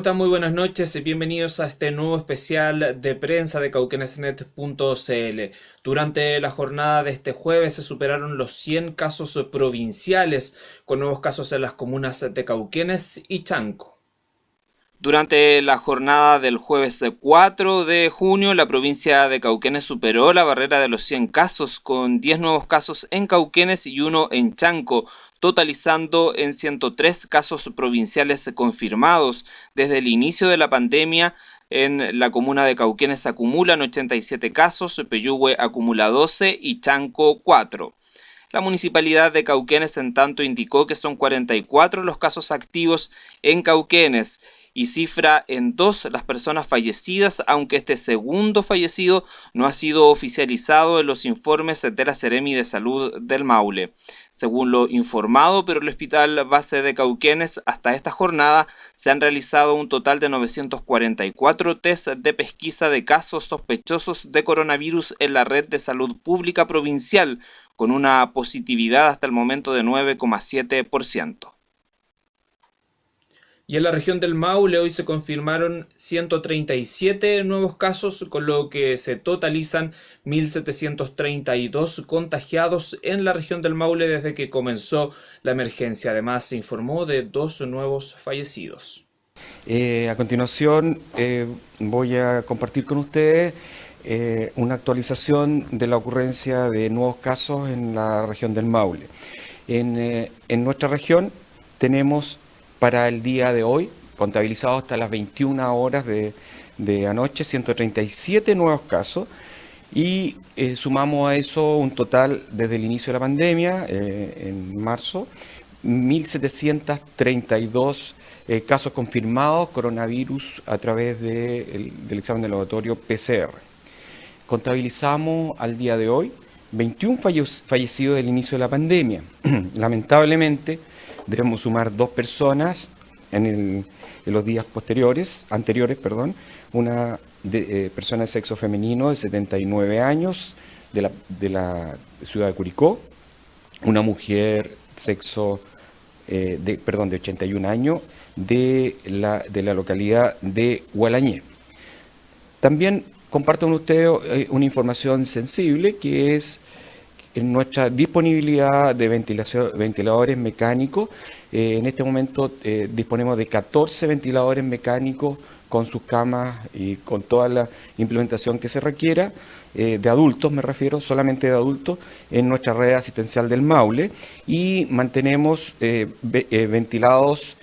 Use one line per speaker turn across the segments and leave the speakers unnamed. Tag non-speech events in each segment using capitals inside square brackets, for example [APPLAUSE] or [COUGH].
Muy buenas noches. Bienvenidos a este nuevo especial de prensa de cauquenesnet.cl. Durante la jornada de este jueves se superaron los 100 casos provinciales, con nuevos casos en las comunas de Cauquenes y Chanco. Durante la jornada del jueves 4 de junio, la provincia de Cauquenes superó la barrera de los 100 casos, con 10 nuevos casos en Cauquenes y uno en Chanco, totalizando en 103 casos provinciales confirmados. Desde el inicio de la pandemia, en la comuna de Cauquenes acumulan 87 casos, Peyúgue acumula 12 y Chanco 4. La municipalidad de Cauquenes en tanto indicó que son 44 los casos activos en Cauquenes y cifra en dos las personas fallecidas, aunque este segundo fallecido no ha sido oficializado en los informes de la Seremi de Salud del Maule. Según lo informado por el Hospital Base de Cauquenes, hasta esta jornada se han realizado un total de 944 test de pesquisa de casos sospechosos de coronavirus en la red de salud pública provincial, con una positividad hasta el momento de 9,7%. Y en la región del Maule hoy se confirmaron 137 nuevos casos, con lo que se totalizan 1.732 contagiados en la región del Maule desde que comenzó la emergencia. Además, se informó de dos nuevos fallecidos.
Eh, a continuación, eh, voy a compartir con ustedes eh, una actualización de la ocurrencia de nuevos casos en la región del Maule. En, en nuestra región tenemos para el día de hoy, contabilizado hasta las 21 horas de, anoche, 137 nuevos casos y eh, sumamos a eso un total desde el inicio de la pandemia, eh, en marzo, 1.732 eh, casos confirmados coronavirus a través del examen de laboratorio PCR. Contabilizamos al día de hoy 21 fallecidos del inicio de la pandemia. [CLEARS THROAT] Lamentablemente, debemos sumar dos personas en, los días posteriores, anteriores, perdón, una eh, persona de sexo femenino de 79 años de la, ciudad de Curicó, una mujer sexo, eh, de, perdón, de 81 años de la, de la localidad de Hualañé. También comparto con ustedes eh, una información sensible que es en nuestra disponibilidad de ventiladores mecánicos. Eh, en este momento eh, disponemos de 14 ventiladores mecánicos con sus camas y con toda la implementación que se requiera, eh, de adultos me refiero, solamente de adultos, en nuestra red asistencial del Maule y mantenemos ventilados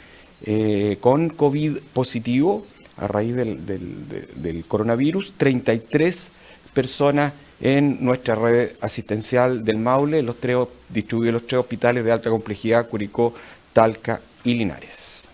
con COVID positivo a raíz del, del coronavirus, 33 personas en nuestra red asistencial del Maule, los tres, distribuidos los tres hospitales de alta complejidad, Curicó, Talca y Linares.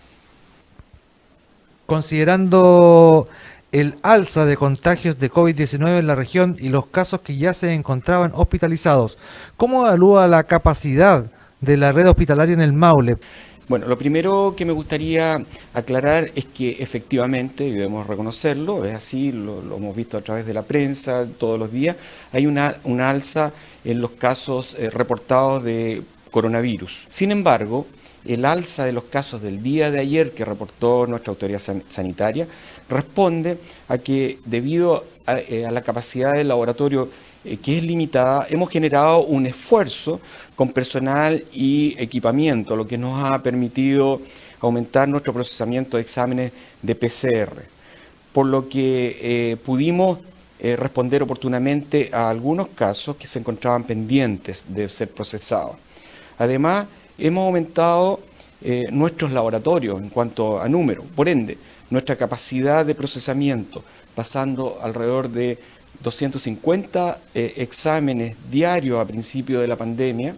Considerando el alza de contagios de COVID-19 en la región y los casos que ya se encontraban hospitalizados, ¿cómo evalúa la capacidad de la red hospitalaria en el Maule?
Bueno, lo primero que me gustaría aclarar es que efectivamente, y debemos reconocerlo, es así, lo, hemos visto a través de la prensa todos los días, hay una, alza en los casos eh, reportados de coronavirus. Sin embargo, el alza de los casos del día de ayer que reportó nuestra autoridad sanitaria responde a que debido a, eh, la capacidad del laboratorio eh, que es limitada, hemos generado un esfuerzo con personal y equipamiento, lo que nos ha permitido aumentar nuestro procesamiento de exámenes de PCR, por lo que eh, pudimos eh, responder oportunamente a algunos casos que se encontraban pendientes de ser procesados. Además, hemos aumentado nuestros laboratorios en cuanto a número, por ende, nuestra capacidad de procesamiento, pasando alrededor de 250 eh, exámenes diarios a principio de la pandemia,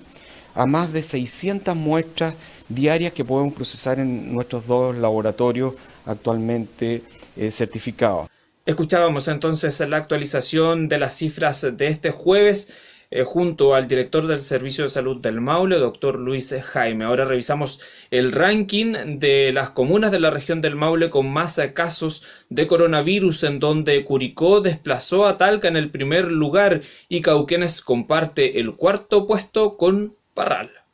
a más de 600 muestras diarias que podemos procesar en nuestros dos laboratorios actualmente eh, certificados.
Escuchábamos entonces la actualización de las cifras de este jueves eh, junto al director del Servicio de Salud del Maule, doctor Luis Jaime. Ahora revisamos el ranking de las comunas de la región del Maule con más casos de coronavirus, en donde Curicó desplazó a Talca en el primer lugar y Cauquenes comparte el cuarto puesto con Parral.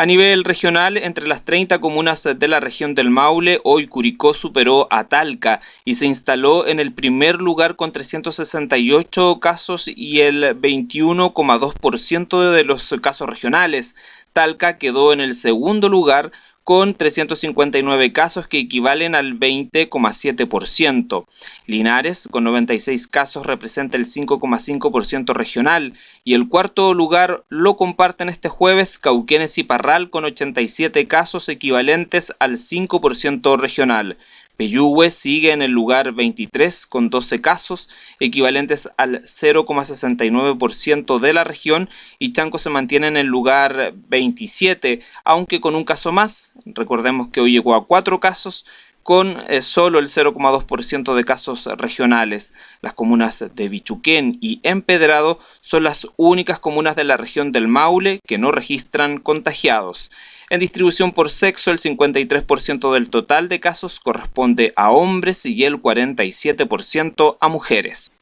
A nivel regional, entre las 30 comunas de la región del Maule, hoy Curicó superó a Talca y se instaló en el primer lugar con 368 casos y el 21,2% de los casos regionales. Talca quedó en el segundo lugar con 359 casos que equivalen al 20,7%. Linares, con 96 casos, representa el 5,5% regional y el cuarto lugar lo comparten este jueves Cauquenes y Parral con 87 casos equivalentes al 5% regional. Peyúgue sigue en el lugar 23 con 12 casos, equivalentes al 0,69% de la región, y Chanco se mantiene en el lugar 27, aunque con un caso más. Recordemos que hoy llegó a 4 casos, con eh, solo el 0,2% de casos regionales. Las comunas de Bichuquén y Empedrado son las únicas comunas de la región del Maule que no registran contagiados. En distribución por sexo, el 53% del total de casos corresponde a hombres y el 47% a mujeres.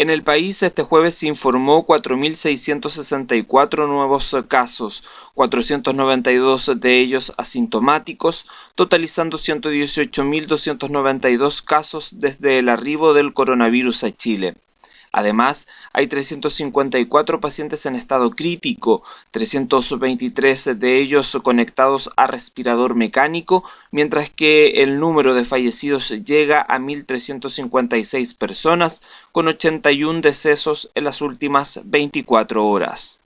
En el país este jueves se informó 4.664 nuevos casos, 492 de ellos asintomáticos, totalizando 118.292 casos desde el arribo del coronavirus a Chile. Además, hay 354 pacientes en estado crítico, 323 de ellos conectados a respirador mecánico, mientras que el número de fallecidos llega a 1.356 personas, con 81 decesos en las últimas 24 horas.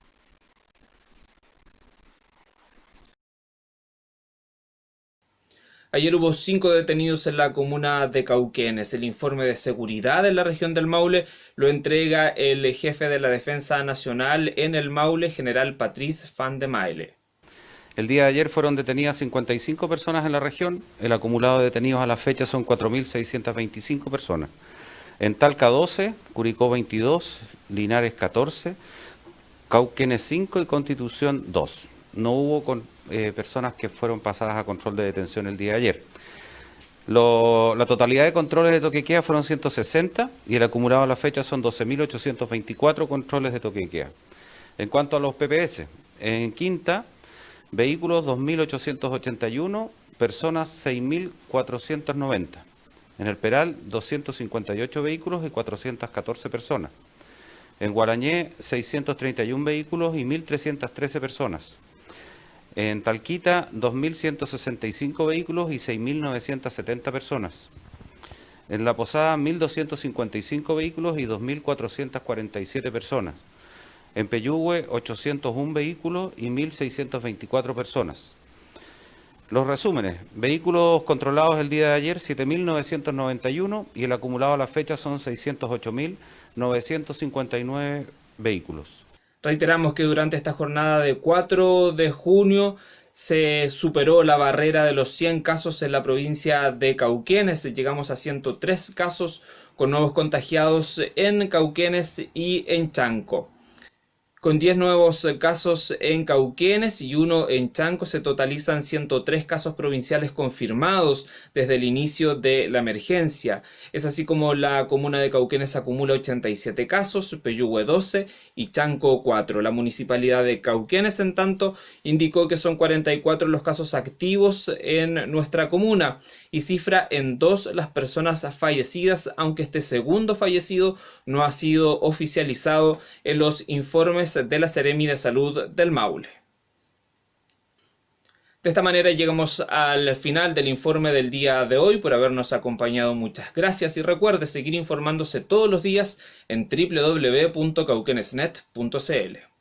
Ayer hubo cinco detenidos en la comuna de Cauquenes. El informe de seguridad en la región del Maule lo entrega el jefe de la Defensa Nacional en el Maule, general Patrice Van de Maile.
El día de ayer fueron detenidas 55 personas en la región. El acumulado de detenidos a la fecha son 4.625 personas. En Talca 12, Curicó 22, Linares 14, Cauquenes 5 y Constitución 2. No hubo con eh, personas que fueron pasadas a control de detención el día de ayer. la totalidad de controles de toquequea fueron 160 y el acumulado a la fecha son 12.824 controles de toquequea. En cuanto a los PPS, en Quinta, vehículos 2.881, personas 6.490. En el Peral, 258 vehículos y 414 personas. En Guarañé, 631 vehículos y 1.313 personas. En Talquita, 2.165 vehículos y 6.970 personas. En La Posada, 1.255 vehículos y 2.447 personas. En Peyúgue, 801 vehículos y 1.624 personas. Los resúmenes. Vehículos controlados el día de ayer, 7.991 y el acumulado a la fecha son 608.959 vehículos.
Reiteramos que durante esta jornada de 4 de junio se superó la barrera de los 100 casos en la provincia de Cauquenes. Llegamos a 103 casos con nuevos contagiados en Cauquenes y en Chanco. Con 10 nuevos casos en Cauquenes y uno en Chanco se totalizan 103 casos provinciales confirmados desde el inicio de la emergencia. Es así como la comuna de Cauquenes acumula 87 casos, Peyúgue 12 y Chanco 4. La municipalidad de Cauquenes, en tanto, indicó que son 44 los casos activos en nuestra comuna y cifra en dos las personas fallecidas, aunque este segundo fallecido no ha sido oficializado en los informes de la Seremi de Salud del Maule. De esta manera llegamos al final del informe del día de hoy por habernos acompañado. Muchas gracias y recuerde seguir informándose todos los días en www.cauquenesnet.cl.